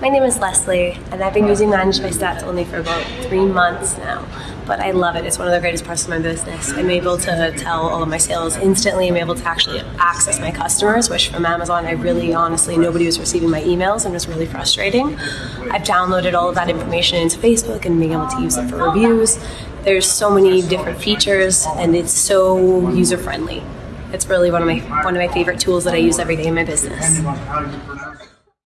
My name is Leslie, and I've been using ManageByStats only for about three months now. But I love it. It's one of the greatest parts of my business. I'm able to tell all of my sales instantly. I'm able to actually access my customers, which from Amazon, I really honestly, nobody was receiving my emails and it was really frustrating. I've downloaded all of that information into Facebook and being able to use it for reviews. There's so many different features, and it's so user friendly. It's really one of my one of my favorite tools that I use every day in my business.